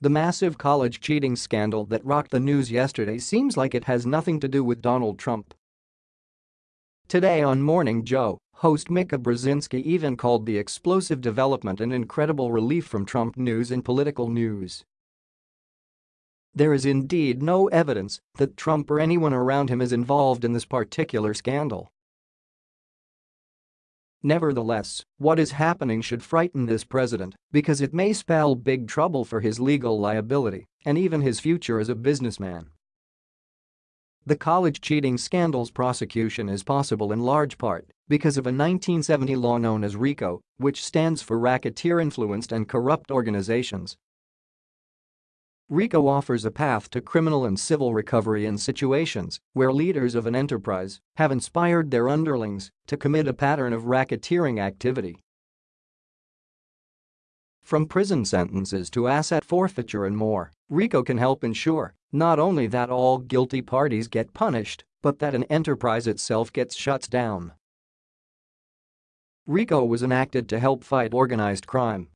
The massive college cheating scandal that rocked the news yesterday seems like it has nothing to do with Donald Trump. Today on Morning Joe, host Mika Brzezinski even called the explosive development an incredible relief from Trump news and political news. There is indeed no evidence that Trump or anyone around him is involved in this particular scandal. Nevertheless, what is happening should frighten this president because it may spell big trouble for his legal liability and even his future as a businessman. The college cheating scandal's prosecution is possible in large part because of a 1970 law known as RICO, which stands for Racketeer-Influenced and Corrupt Organizations RICO offers a path to criminal and civil recovery in situations where leaders of an enterprise have inspired their underlings to commit a pattern of racketeering activity. From prison sentences to asset forfeiture and more, RICO can help ensure not only that all guilty parties get punished, but that an enterprise itself gets shut down. RICO was enacted to help fight organized crime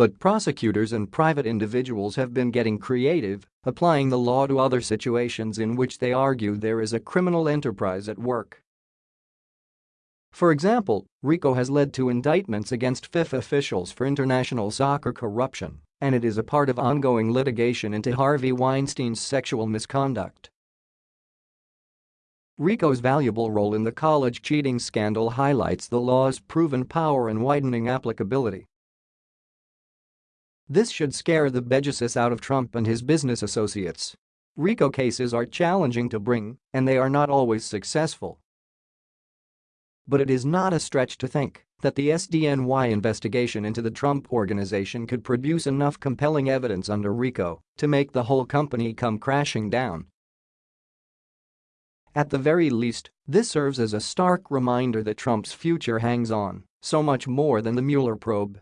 but prosecutors and private individuals have been getting creative, applying the law to other situations in which they argue there is a criminal enterprise at work. For example, RICO has led to indictments against FIFA officials for international soccer corruption, and it is a part of ongoing litigation into Harvey Weinstein's sexual misconduct. RICO's valuable role in the college cheating scandal highlights the law's proven power and widening applicability. This should scare the bejesus out of Trump and his business associates. RICO cases are challenging to bring, and they are not always successful. But it is not a stretch to think that the SDNY investigation into the Trump organization could produce enough compelling evidence under RICO to make the whole company come crashing down. At the very least, this serves as a stark reminder that Trump's future hangs on so much more than the Mueller probe